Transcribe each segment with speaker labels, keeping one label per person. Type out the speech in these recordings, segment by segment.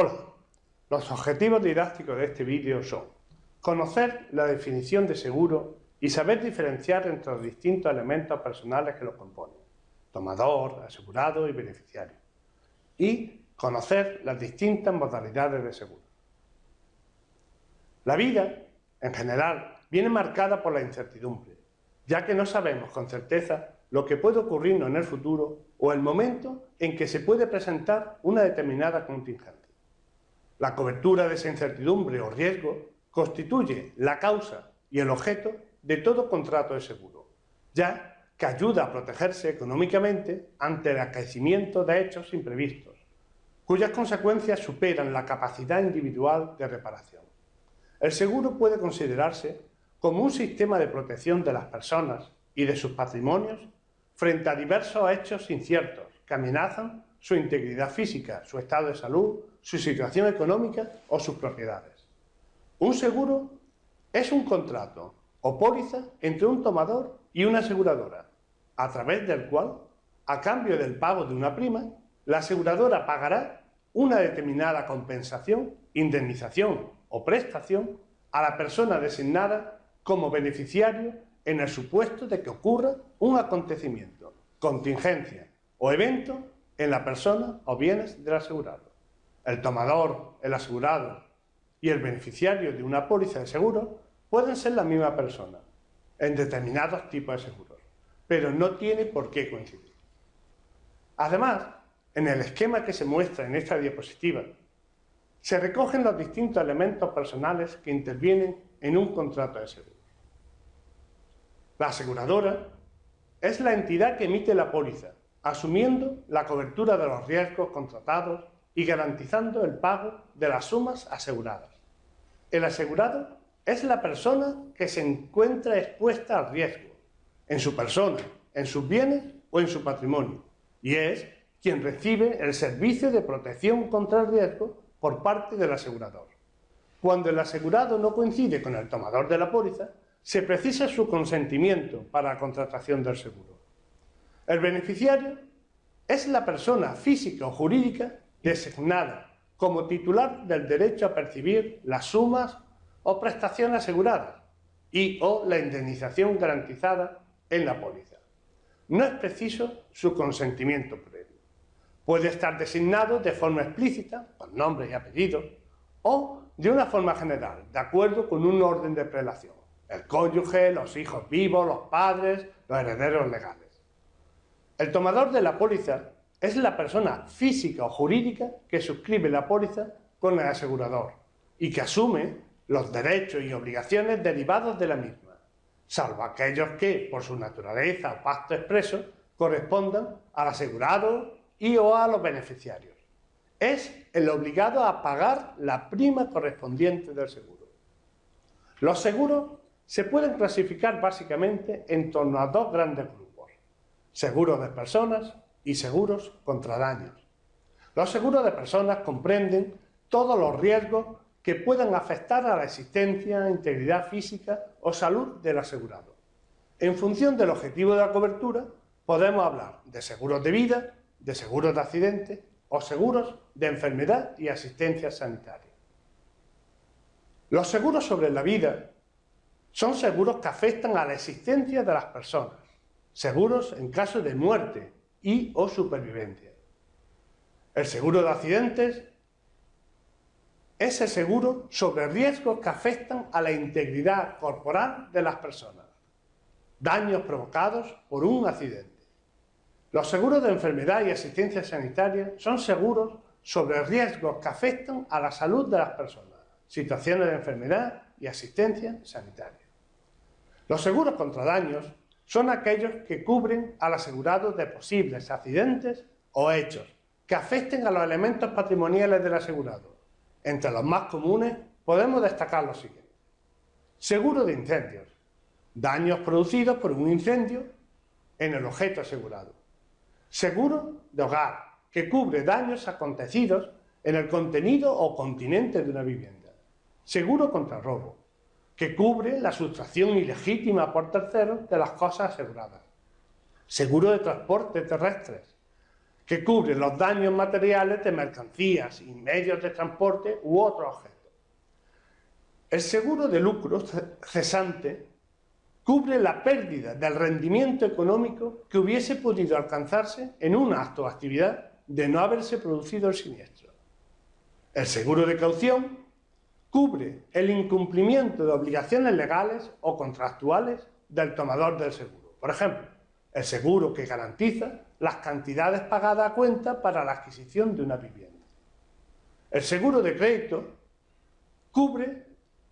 Speaker 1: Hola, los objetivos didácticos de este vídeo son conocer la definición de seguro y saber diferenciar entre los distintos elementos personales que lo componen, tomador, asegurado y beneficiario, y conocer las distintas modalidades de seguro. La vida, en general, viene marcada por la incertidumbre, ya que no sabemos con certeza lo que puede ocurrirnos en el futuro o el momento en que se puede presentar una determinada contingencia. La cobertura de esa incertidumbre o riesgo constituye la causa y el objeto de todo contrato de seguro, ya que ayuda a protegerse económicamente ante el acaecimiento de hechos imprevistos, cuyas consecuencias superan la capacidad individual de reparación. El seguro puede considerarse como un sistema de protección de las personas y de sus patrimonios frente a diversos hechos inciertos que amenazan su integridad física, su estado de salud, su situación económica o sus propiedades. Un seguro es un contrato o póliza entre un tomador y una aseguradora, a través del cual, a cambio del pago de una prima, la aseguradora pagará una determinada compensación, indemnización o prestación a la persona designada como beneficiario en el supuesto de que ocurra un acontecimiento, contingencia o evento en la persona o bienes del asegurado. El tomador, el asegurado y el beneficiario de una póliza de seguro pueden ser la misma persona en determinados tipos de seguros, pero no tiene por qué coincidir. Además, en el esquema que se muestra en esta diapositiva, se recogen los distintos elementos personales que intervienen en un contrato de seguro. La aseguradora es la entidad que emite la póliza, asumiendo la cobertura de los riesgos contratados y garantizando el pago de las sumas aseguradas. El asegurado es la persona que se encuentra expuesta al riesgo, en su persona, en sus bienes o en su patrimonio, y es quien recibe el servicio de protección contra el riesgo por parte del asegurador. Cuando el asegurado no coincide con el tomador de la póliza, se precisa su consentimiento para la contratación del seguro. El beneficiario es la persona física o jurídica designada como titular del derecho a percibir las sumas o prestaciones aseguradas y o la indemnización garantizada en la póliza. No es preciso su consentimiento previo. Puede estar designado de forma explícita, con nombre y apellido, o de una forma general, de acuerdo con un orden de prelación el cónyuge, los hijos vivos, los padres, los herederos legales. El tomador de la póliza es la persona física o jurídica que suscribe la póliza con el asegurador y que asume los derechos y obligaciones derivados de la misma, salvo aquellos que, por su naturaleza o pacto expreso, correspondan al asegurado y o a los beneficiarios. Es el obligado a pagar la prima correspondiente del seguro. Los seguros se pueden clasificar básicamente en torno a dos grandes grupos, seguros de personas y seguros contra daños. Los seguros de personas comprenden todos los riesgos que puedan afectar a la existencia, integridad física o salud del asegurado. En función del objetivo de la cobertura, podemos hablar de seguros de vida, de seguros de accidente o seguros de enfermedad y asistencia sanitaria. Los seguros sobre la vida son seguros que afectan a la existencia de las personas, seguros en caso de muerte y o supervivencia. El seguro de accidentes es el seguro sobre riesgos que afectan a la integridad corporal de las personas, daños provocados por un accidente. Los seguros de enfermedad y asistencia sanitaria son seguros sobre riesgos que afectan a la salud de las personas, situaciones de enfermedad y asistencia sanitaria. Los seguros contra daños son aquellos que cubren al asegurado de posibles accidentes o hechos que afecten a los elementos patrimoniales del asegurado. Entre los más comunes podemos destacar los siguientes. Seguro de incendios. Daños producidos por un incendio en el objeto asegurado. Seguro de hogar, que cubre daños acontecidos en el contenido o continente de una vivienda. Seguro contra robo que cubre la sustracción ilegítima por terceros de las cosas aseguradas. Seguro de transporte terrestres, que cubre los daños materiales de mercancías y medios de transporte u otros objetos. El seguro de lucro cesante cubre la pérdida del rendimiento económico que hubiese podido alcanzarse en un acto actividad de no haberse producido el siniestro. El seguro de caución cubre el incumplimiento de obligaciones legales o contractuales del tomador del seguro. Por ejemplo, el seguro que garantiza las cantidades pagadas a cuenta para la adquisición de una vivienda. El seguro de crédito cubre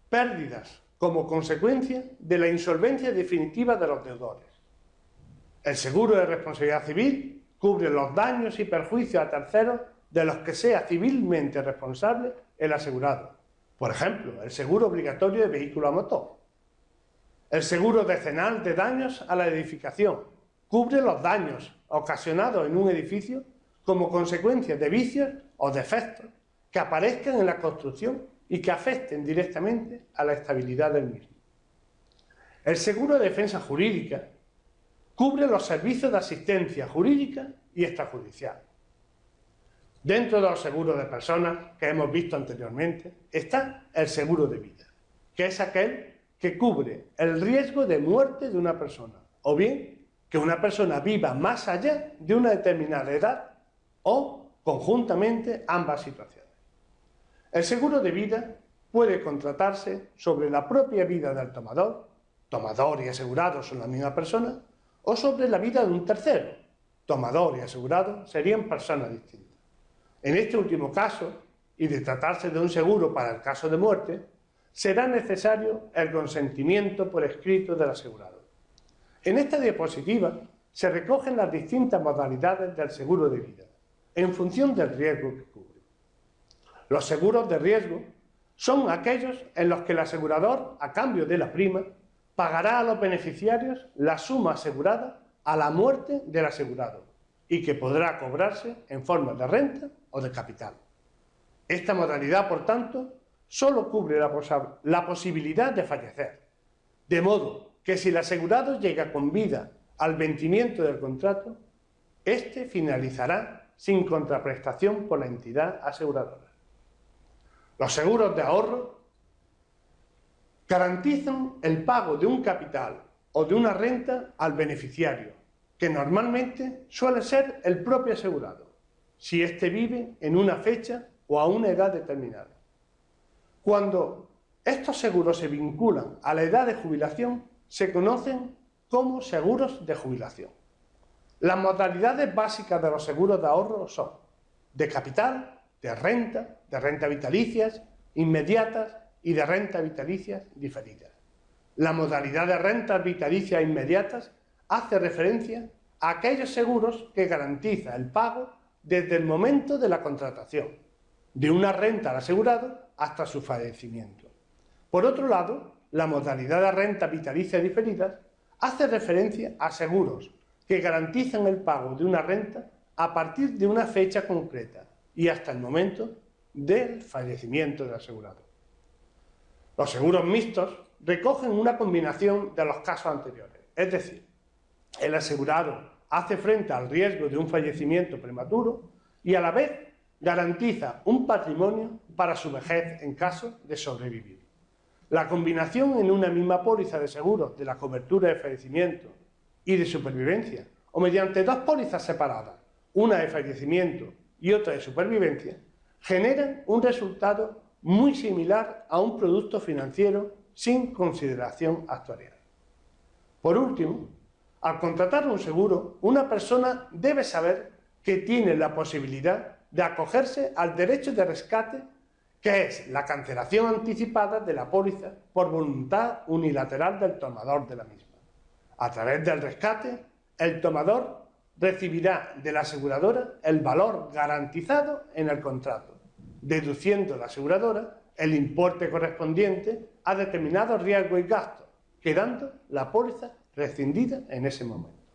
Speaker 1: pérdidas como consecuencia de la insolvencia definitiva de los deudores. El seguro de responsabilidad civil cubre los daños y perjuicios a terceros de los que sea civilmente responsable el asegurado. Por ejemplo, el seguro obligatorio de vehículo a motor. El seguro decenal de daños a la edificación cubre los daños ocasionados en un edificio como consecuencia de vicios o defectos que aparezcan en la construcción y que afecten directamente a la estabilidad del mismo. El seguro de defensa jurídica cubre los servicios de asistencia jurídica y extrajudicial. Dentro de los seguros de personas que hemos visto anteriormente está el seguro de vida, que es aquel que cubre el riesgo de muerte de una persona o bien que una persona viva más allá de una determinada edad o conjuntamente ambas situaciones. El seguro de vida puede contratarse sobre la propia vida del tomador, tomador y asegurado son la misma persona, o sobre la vida de un tercero, tomador y asegurado serían personas distintas. En este último caso, y de tratarse de un seguro para el caso de muerte, será necesario el consentimiento por escrito del asegurado. En esta diapositiva se recogen las distintas modalidades del seguro de vida, en función del riesgo que cubre. Los seguros de riesgo son aquellos en los que el asegurador, a cambio de la prima, pagará a los beneficiarios la suma asegurada a la muerte del asegurado y que podrá cobrarse en forma de renta o de capital. Esta modalidad, por tanto, solo cubre la, posibilidad de fallecer, de modo que si el asegurado llega con vida al vencimiento del contrato, éste finalizará sin contraprestación por la entidad aseguradora. Los seguros de ahorro garantizan el pago de un capital o de una renta al beneficiario, que normalmente suele ser el propio asegurado, si éste vive en una fecha o a una edad determinada. Cuando estos seguros se vinculan a la edad de jubilación, se conocen como seguros de jubilación. Las modalidades básicas de los seguros de ahorro son de capital, de renta, de renta vitalicias, inmediatas y de renta vitalicias diferidas. La modalidad de rentas vitalicias inmediatas hace referencia a aquellos seguros que garantiza el pago desde el momento de la contratación, de una renta al asegurado hasta su fallecimiento. Por otro lado, la modalidad de renta vitalicia diferida hace referencia a seguros que garantizan el pago de una renta a partir de una fecha concreta y hasta el momento del fallecimiento del asegurado. Los seguros mixtos recogen una combinación de los casos anteriores, es decir, el asegurado hace frente al riesgo de un fallecimiento prematuro y a la vez garantiza un patrimonio para su vejez en caso de sobrevivir. La combinación en una misma póliza de seguros de la cobertura de fallecimiento y de supervivencia, o mediante dos pólizas separadas, una de fallecimiento y otra de supervivencia, generan un resultado muy similar a un producto financiero sin consideración actuarial. Por último, al contratar un seguro, una persona debe saber que tiene la posibilidad de acogerse al derecho de rescate que es la cancelación anticipada de la póliza por voluntad unilateral del tomador de la misma. A través del rescate, el tomador recibirá de la aseguradora el valor garantizado en el contrato, deduciendo la aseguradora el importe correspondiente a determinados riesgos y gastos, quedando la póliza rescindida en ese momento.